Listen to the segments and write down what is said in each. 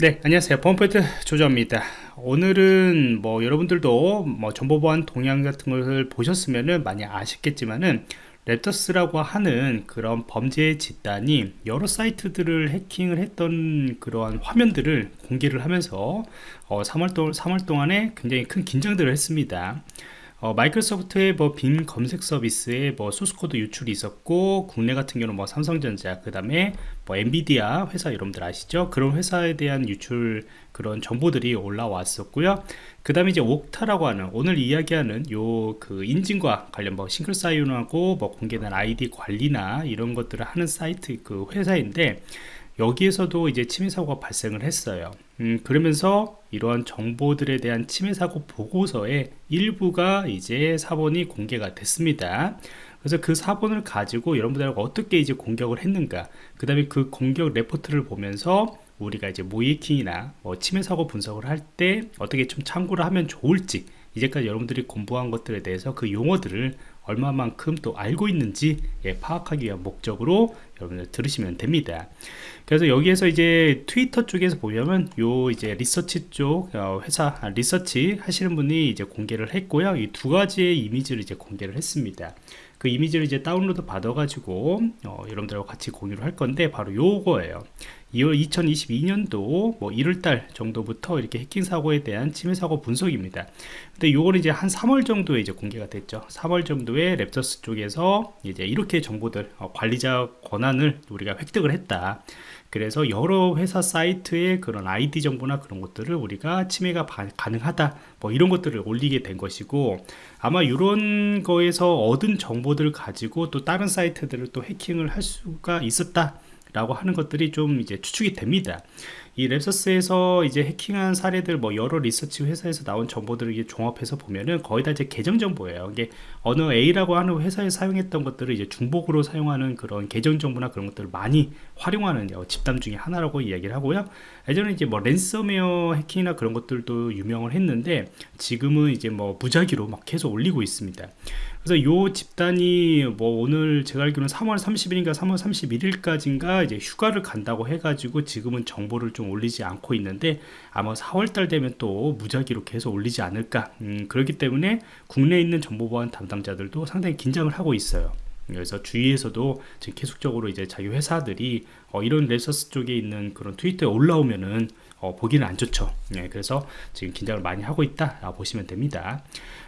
네 안녕하세요. 범포인트 조조입니다. 오늘은 뭐 여러분들도 뭐 정보보안 동향 같은 것을 보셨으면은 많이 아쉽겠지만은 랩터스라고 하는 그런 범죄 집단이 여러 사이트들을 해킹을 했던 그러한 화면들을 공개를 하면서 어 3월, 동, 3월 동안에 굉장히 큰 긴장들을 했습니다 어, 마이크로소프트의 뭐 빔 검색 서비스에 뭐 소스코드 유출이 있었고 국내 같은 경우는 뭐 삼성전자 그 다음에 뭐 엔비디아 회사 여러분들 아시죠? 그런 회사에 대한 유출 그런 정보들이 올라왔었고요. 그 다음에 이제 옥타라고 하는 오늘 이야기하는 요 그 인증과 관련 뭐 싱글 사이온하고 뭐 공개된 아이디 관리나 이런 것들을 하는 사이트 그 회사인데 여기에서도 이제 침해 사고가 발생을 했어요. 음, 그러면서 이러한 정보들에 대한 침해 사고 보고서의 일부가 이제 사본이 공개가 됐습니다. 그래서 그 사본을 가지고 여러분들하고 어떻게 이제 공격을 했는가 그 다음에 그 공격 레포트를 보면서 우리가 이제 모이킹이나 뭐 침해 사고 분석을 할 때 어떻게 좀 참고를 하면 좋을지 이제까지 여러분들이 공부한 것들에 대해서 그 용어들을 얼마만큼 또 알고 있는지 예, 파악하기 위한 목적으로 여러분들 들으시면 됩니다. 그래서 여기에서 이제 트위터 쪽에서 보면 요 이제 리서치 쪽 어, 회사 아, 리서치 하시는 분이 이제 공개를 했고요. 이 두 가지의 이미지를 이제 공개를 했습니다 그 이미지를 이제 다운로드 받아 가지고 어, 여러분들하고 같이 공유를 할 건데 바로 요거예요 2월 2022년도 뭐 1월달 정도부터 이렇게 해킹 사고에 대한 침해 사고 분석입니다. 근데 요거는 이제 한 3월 정도에 이제 공개가 됐죠. 3월 정도에 랩터스 쪽에서 이제 이렇게 정보들 어, 관리자 권한을 우리가 획득을 했다. 그래서 여러 회사 사이트의 그런 아이디 정보나 그런 것들을 우리가 침해가 가능하다. 뭐 이런 것들을 올리게 된 것이고 아마 이런 거에서 얻은 정보들을 가지고 또 다른 사이트들을 또 해킹을 할 수가 있었다 라고 하는 것들이 좀 이제 추측이 됩니다 이 랩서스에서 이제 해킹한 사례들 뭐 여러 리서치 회사에서 나온 정보들을 이게 종합해서 보면은 거의 다 이제 계정 정보예요. 이게 어느 A라고 하는 회사에 사용했던 것들을 이제 중복으로 사용하는 그런 계정 정보나 그런 것들을 많이 활용하는 집단 중에 하나라고 이야기를 하고요. 예전에 이제 뭐 랜섬웨어 해킹이나 그런 것들도 유명을 했는데 지금은 이제 뭐 무작위로 막 계속 올리고 있습니다. 그래서 요 집단이 뭐 오늘 제가 알기로는 3월 30일인가 3월 31일까지인가 이제 휴가를 간다고 해가지고 지금은 정보를 좀 올리지 않고 있는데 아마 4월달 되면 또 무작위로 계속 올리지 않을까. 음, 그렇기 때문에 국내에 있는 정보보안 담당자들도 상당히 긴장을 하고 있어요. 그래서 주위에서도 지금 계속적으로 이제 자기 회사들이 어, 이런 레서스 쪽에 있는 그런 트위터에 올라오면은 어, 보기는 안 좋죠. 네, 그래서 지금 긴장을 많이 하고 있다 보시면 됩니다.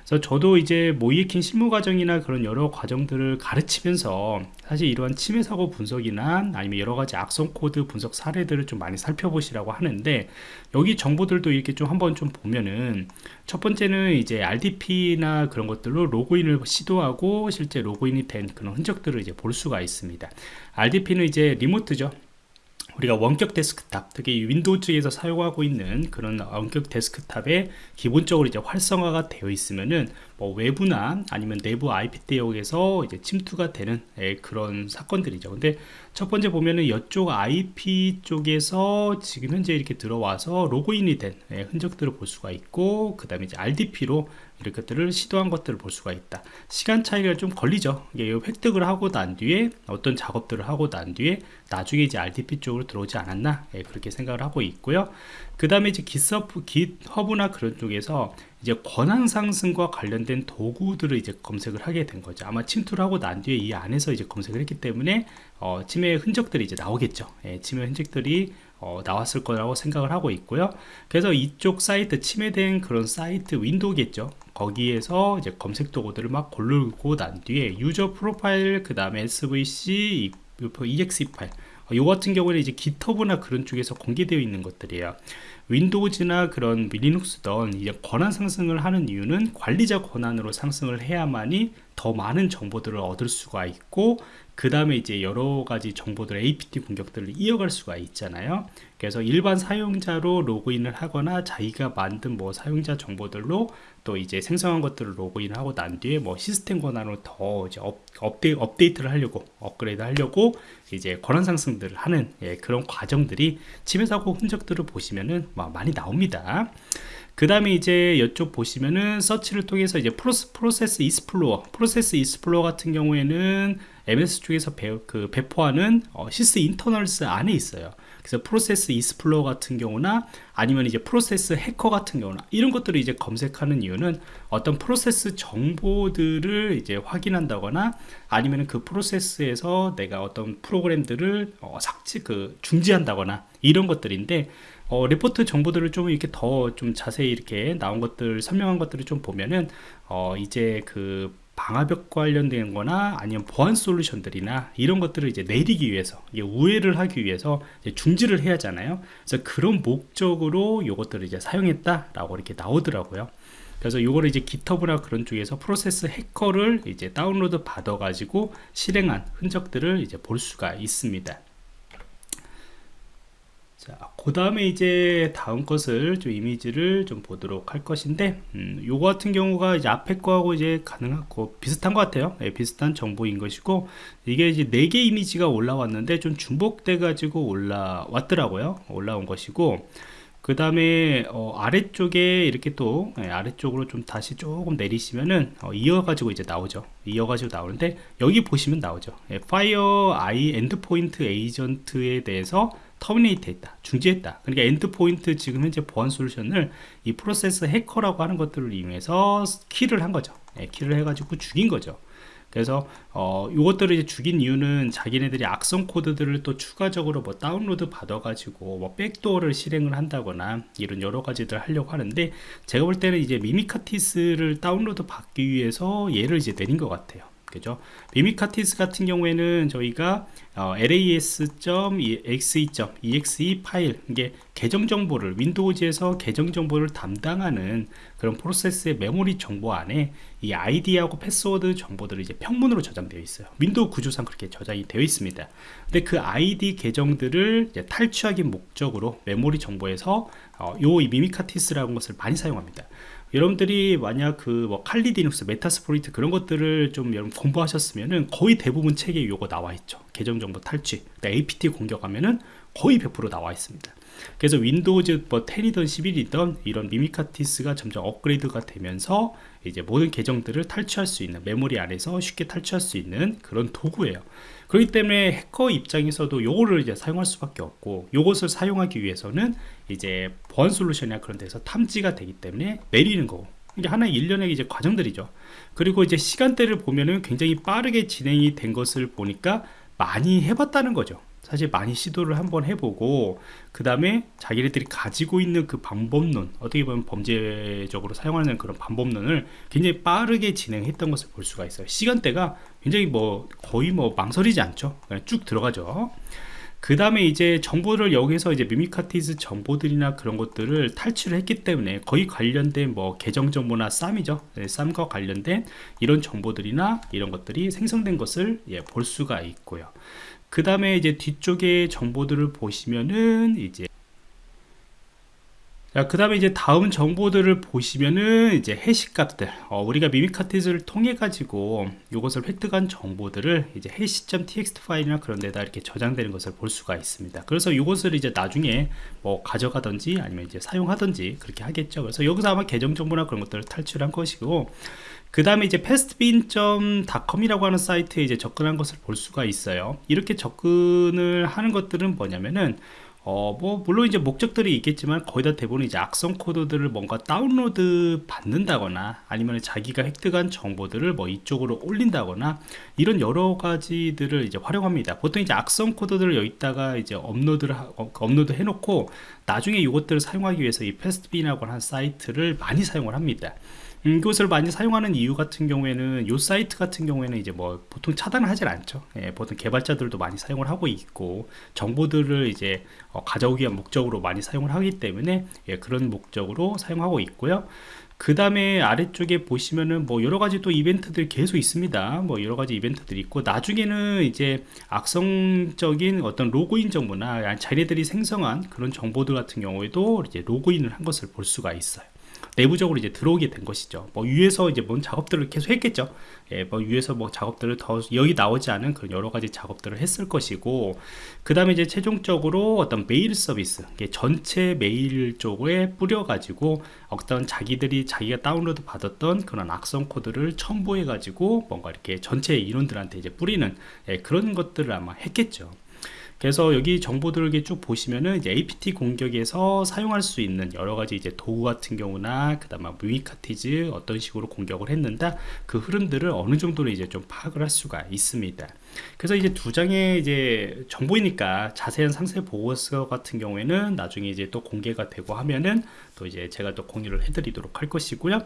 그래서 저도 이제 모의해킹 실무 과정이나 그런 여러 과정들을 가르치면서 사실 이러한 침해 사고 분석이나 아니면 여러 가지 악성 코드 분석 사례들을 좀 많이 살펴보시라고 하는데 여기 정보들도 이렇게 좀 한번 좀 보면은 첫 번째는 이제 RDP나 그런 것들로 로그인을 시도하고 실제 로그인이 된 그런 흔적들을 이제 볼 수가 있습니다. RDP는 이제 remote죠 우리가 원격 데스크탑 특히 윈도우 측에서 사용하고 있는 그런 원격 데스크탑에 기본적으로 이제 활성화가 되어 있으면은 뭐 외부나 아니면 내부 IP 대역에서 이제 침투가 되는 예, 그런 사건들이죠. 근데 첫 번째 보면은 이쪽 IP 쪽에서 지금 현재 이렇게 들어와서 로그인이 된 예, 흔적들을 볼 수가 있고 그 다음에 이제 RDP로 이렇게 것들을 시도한 것들을 볼 수가 있다. 시간 차이가 좀 걸리죠. 이게 획득을 하고 난 뒤에 어떤 작업들을 하고 난 뒤에 나중에 이제 RDP 쪽으로 들어오지 않았나 예, 그렇게 생각을 하고 있고요 그 다음에 이제 GitHub, GitHub나 그런 쪽에서 이제 권한 상승과 관련된 도구들을 이제 검색을 하게 된 거죠 아마 침투를 하고 난 뒤에 이 안에서 이제 검색을 했기 때문에 어, 침해 흔적들이 이제 나오겠죠 예, 침해 흔적들이 어, 나왔을 거라고 생각을 하고 있고요 그래서 이쪽 사이트 침해된 그런 사이트 윈도우겠죠 거기에서 이제 검색 도구들을 막 고르고 난 뒤에 user profile 그 다음에 svc exe 파일 요 같은 경우는 이제 GitHub나 그런 쪽에서 공개되어 있는 것들이에요. 윈도우즈나 그런 리눅스던 이제 권한 상승을 하는 이유는 관리자 권한으로 상승을 해야만이 더 많은 정보들을 얻을 수가 있고 그 다음에 이제 여러 가지 정보들 APT 공격들을 이어갈 수가 있잖아요. 그래서 일반 사용자로 로그인을 하거나 자기가 만든 뭐 사용자 정보들로 또 이제 생성한 것들을 로그인하고 난 뒤에 뭐 시스템 권한으로 더 이제 업, 업데이, 업데이트를 하려고 업그레이드 하려고 이제 권한 상승들을 하는 예, 그런 과정들이 침해 사고 흔적들을 보시면은 많이 나옵니다. 그 다음에 이제 이쪽 보시면은 서치를 통해서 이제 프로스, Process Explorer Process Explorer 같은 경우에는 MS 쪽에서 배, 그 배포하는 어, Sysinternals 안에 있어요. 그래서 Process Explorer 같은 경우나 아니면 이제 Process Hacker 같은 경우나 이런 것들을 이제 검색하는 이유는 어떤 프로세스 정보들을 이제 확인한다거나 아니면 그 프로세스에서 내가 어떤 프로그램들을 어, 삭제 그 중지한다거나 이런 것들인데 어, 리포트 정보들을 좀 이렇게 더 좀 자세히 이렇게 나온 것들 설명한 것들을 좀 보면은 어, 이제 그 방화벽 관련된 거나 아니면 보안 솔루션들이나 이런 것들을 이제 내리기 위해서 우회를 하기 위해서 중지를 해야 하잖아요. 그래서 그런 목적으로 이것들을 이제 사용했다 라고 이렇게 나오더라고요. 그래서 이거를 이제 기터브나 그런 쪽에서 프로세스 해커를 이제 다운로드 받아 가지고 실행한 흔적들을 이제 볼 수가 있습니다 자, 그 다음에 이제 다음 것을 좀 이미지를 좀 보도록 할 것인데, 음, 요거 같은 경우가 이제 앞에 거하고 이제 가능하고 비슷한 것 같아요. 네, 비슷한 정보인 것이고, 이게 이제 4개 이미지가 올라왔는데 좀 중복돼 가지고 올라왔더라고요. 올라온 것이고, 그 다음에 어, 아래쪽에 이렇게 또 네, 아래쪽으로 좀 다시 조금 내리시면은 어, 이어가지고 이제 나오죠 이어가지고 나오는데 여기 보시면 나오죠 네, FireEye Endpoint Agent에 대해서 terminate 했다 중지했다. 그러니까 endpoint 지금 현재 보안 솔루션을 이 Process Hacker라고 하는 것들을 이용해서 kill을 한 거죠. 네, kill을 해가지고 죽인 거죠. 그래서 어 이것들을 이제 죽인 이유는 자기네들이 악성 코드들을 또 추가적으로 뭐 다운로드 받아 가지고 뭐 backdoor를 실행을 한다거나 이런 여러 가지들 하려고 하는데 제가 볼 때는 이제 Mimikatz를 다운로드 받기 위해서 얘를 이제 내린 것 같아요 그죠? Mimikatz 같은 경우에는 저희가 어, lsass.exe.exe 파일 이게 계정 정보를 윈도우즈에서 계정 정보를 담당하는 그런 프로세스의 메모리 정보 안에 이 아이디하고 패스워드 정보들이 이제 평문으로 저장되어 있어요 윈도우 구조상 그렇게 저장이 되어 있습니다 근데 그 아이디 계정들을 탈취하기 목적으로 메모리 정보에서 어, 요 Mimikatz라는 것을 많이 사용합니다 여러분들이 만약 그 뭐 Kali Linux, Metasploit 그런 것들을 좀 여러분 공부하셨으면은 거의 대부분 책에 요거 나와 있죠. 계정 정보 탈취. APT 공격하면은 거의 100% 나와 있습니다. 그래서 윈도우즈 뭐 10이든 11이든 이런 Mimikatz가 점점 업그레이드가 되면서 이제 모든 계정들을 탈취할 수 있는 메모리 안에서 쉽게 탈취할 수 있는 그런 도구예요. 그렇기 때문에 해커 입장에서도 요거를 이제 사용할 수밖에 없고 요것을 사용하기 위해서는 이제 보안 솔루션이나 그런 데서 탐지가 되기 때문에 내리는 거고 이게 하나의 일련의 이제 과정들이죠. 그리고 이제 시간대를 보면은 굉장히 빠르게 진행이 된 것을 보니까 많이 해봤다는 거죠. 사실 많이 시도를 한번 해보고 그 다음에 자기네들이 가지고 있는 그 방법론 어떻게 보면 범죄적으로 사용하는 그런 방법론을 굉장히 빠르게 진행했던 것을 볼 수가 있어요. 시간대가 굉장히 뭐 거의 뭐 망설이지 않죠. 쭉 들어가죠 그 다음에 이제 정보를 여기서 이제 미미카티즈 정보들이나 그런 것들을 탈취를 했기 때문에 거의 관련된 뭐 계정 정보나 쌈이죠. 네, 쌈과 관련된 이런 정보들이나 이런 것들이 생성된 것을 예, 볼 수가 있고요. 그 다음에 이제 뒤쪽에 정보들을 보시면은 이제 자, 그 다음에 이제 다음 정보들을 보시면은 이제 해시 값들. 어, 우리가 미미카티즈를 통해 가지고 이것을 획득한 정보들을 이제 해시.txt 파일이나 그런 데다 이렇게 저장되는 것을 볼 수가 있습니다. 그래서 이것을 이제 나중에 뭐 가져가든지 아니면 이제 사용하든지 그렇게 하겠죠. 그래서 여기서 아마 계정 정보나 그런 것들을 탈취한 것이고 그 다음에 이제 pastebin.com이라고 하는 사이트에 이제 접근한 것을 볼 수가 있어요. 이렇게 접근을 하는 것들은 뭐냐면은 어, 뭐, 물론 이제 목적들이 있겠지만 거의 다 대부분 이제 악성 코드들을 뭔가 다운로드 받는다거나 아니면 자기가 획득한 정보들을 뭐 이쪽으로 올린다거나 이런 여러 가지들을 이제 활용합니다. 보통 이제 악성 코드들을 여기다가 이제 업로드를, 하, 어, 업로드 해놓고 나중에 이것들을 사용하기 위해서 이 Pastebin이라고 하는 사이트를 많이 사용을 합니다. 음, 이것을 많이 사용하는 이유 같은 경우에는 이 사이트 같은 경우에는 이제 뭐 보통 차단을 하질 않죠. 예, 보통 개발자들도 많이 사용을 하고 있고 정보들을 이제 어, 가져오기 위한 목적으로 많이 사용을 하기 때문에 예, 그런 목적으로 사용하고 있고요. 그 다음에 아래쪽에 보시면은 뭐 여러가지 또 이벤트들이 계속 있습니다. 뭐 여러가지 이벤트들이 있고 나중에는 이제 악성적인 어떤 로그인 정보나 자기네들이 생성한 그런 정보들 같은 경우에도 이제 로그인을 한 것을 볼 수가 있어요 내부적으로 이제 들어오게 된 것이죠. 뭐 위에서 이제 뭔 작업들을 계속 했겠죠. 예, 뭐 위에서 뭐 작업들을 더 여기 나오지 않은 그런 여러 가지 작업들을 했을 것이고, 그 다음에 이제 최종적으로 어떤 메일 서비스, 전체 메일 쪽에 뿌려 가지고 어떤 자기들이 자기가 다운로드 받았던 그런 악성 코드를 첨부해 가지고 뭔가 이렇게 전체 인원들한테 이제 뿌리는 예, 그런 것들을 아마 했겠죠. 그래서 여기 정보들을 쭉 보시면은 APT 공격에서 사용할 수 있는 여러 가지 이제 도구 같은 경우나 그다음에 무이카티즈 어떤 식으로 공격을 했는다 그 흐름들을 어느 정도로 이제 좀 파악을 할 수가 있습니다. 그래서 이제 두 장의 이제 정보이니까 자세한 상세 보고서 같은 경우에는 나중에 이제 또 공개가 되고 하면은 또 이제 제가 또 공유를 해드리도록 할 것이고요.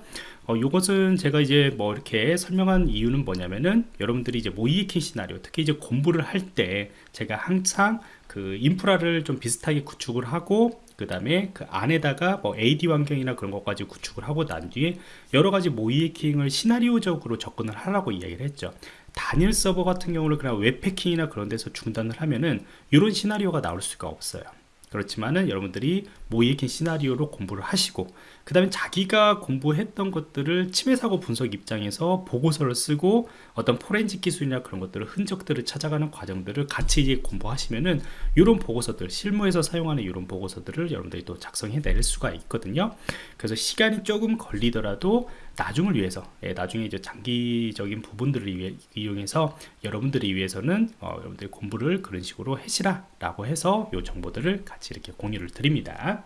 어, 요것은 제가 이제 뭐 이렇게 설명한 이유는 뭐냐면은 여러분들이 이제 모이에킹 시나리오 특히 이제 공부를 할 때 제가 항상 그 인프라를 좀 비슷하게 구축을 하고 그 다음에 그 안에다가 뭐 AD 환경이나 그런 것까지 구축을 하고 난 뒤에 여러 가지 모이에킹을 시나리오적으로 접근을 하라고 이야기를 했죠. 단일 서버 같은 경우는 그냥 웹패킹이나 그런 데서 중단을 하면은 이런 시나리오가 나올 수가 없어요. 그렇지만은 여러분들이 모이에킹 시나리오로 공부를 하시고 그 다음에 자기가 공부했던 것들을 침해 사고 분석 입장에서 보고서를 쓰고 어떤 포렌식 기술이나 그런 것들을 흔적들을 찾아가는 과정들을 같이 이제 공부하시면은 이런 보고서들 실무에서 사용하는 이런 보고서들을 여러분들이 또 작성해 낼 수가 있거든요 그래서 시간이 조금 걸리더라도 나중을 위해서 예, 나중에 이제 장기적인 부분들을 위해, 이용해서 여러분들이 위해서는 어, 여러분들이 공부를 그런 식으로 해시라 라고 해서 이 정보들을 같이 이렇게 공유를 드립니다